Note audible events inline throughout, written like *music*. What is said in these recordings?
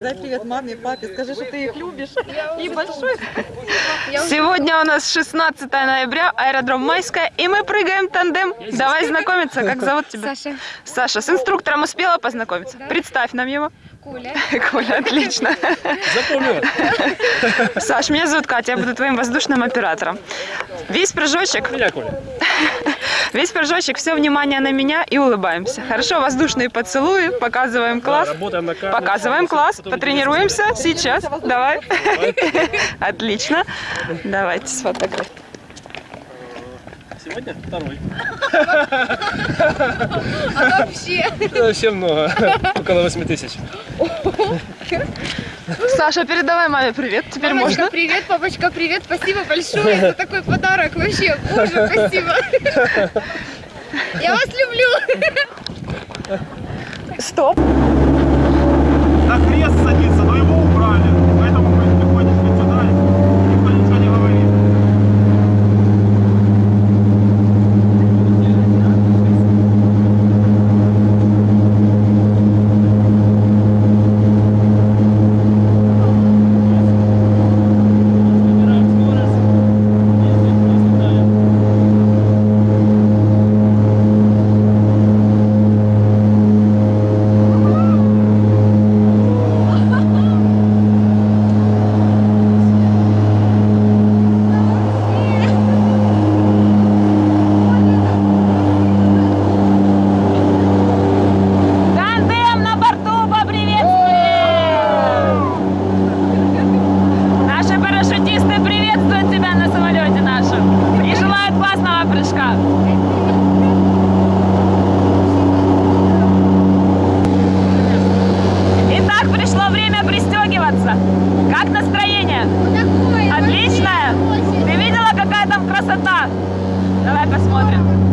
Дай привет маме, папе, скажи, что ты их любишь. И большой. Сегодня у нас 16 ноября, аэродром Майская, и мы прыгаем тандем. Давай знакомиться, как зовут тебя? Саша, Саша, с инструктором успела познакомиться? Представь нам его. Куля. Коля, отлично. Запомнила? Саш, меня зовут Катя, я буду твоим воздушным оператором. Весь прыжочек, Меня, Коля. Весь прыжочек, все внимание на меня и улыбаемся. Хорошо, воздушные поцелуи, показываем класс. Работаем на камеру. Показываем класс, потренируемся сейчас. Давай. Отлично. Давайте сфотографируем. Сегодня второй. Вообще. Вообще много. Около 8 тысяч. Саша, передавай маме привет. Теперь Мамочка, можно. привет, папочка, привет. Спасибо большое за такой подарок. Вообще, боже, спасибо. Я вас люблю. Стоп. На крест садится, но его Итак, пришло время пристегиваться. Как настроение? Отличное? Ты видела, какая там красота? Давай посмотрим.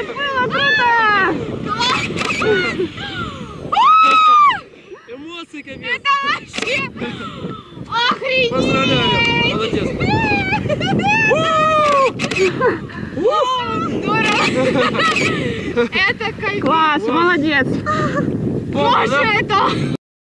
Ой, было круто! Эмоции капец! Это вообще охренеть! Поздравляю! Молодец! Здорово! *laughs* Это кайф! Класс, молодец! Боже, это...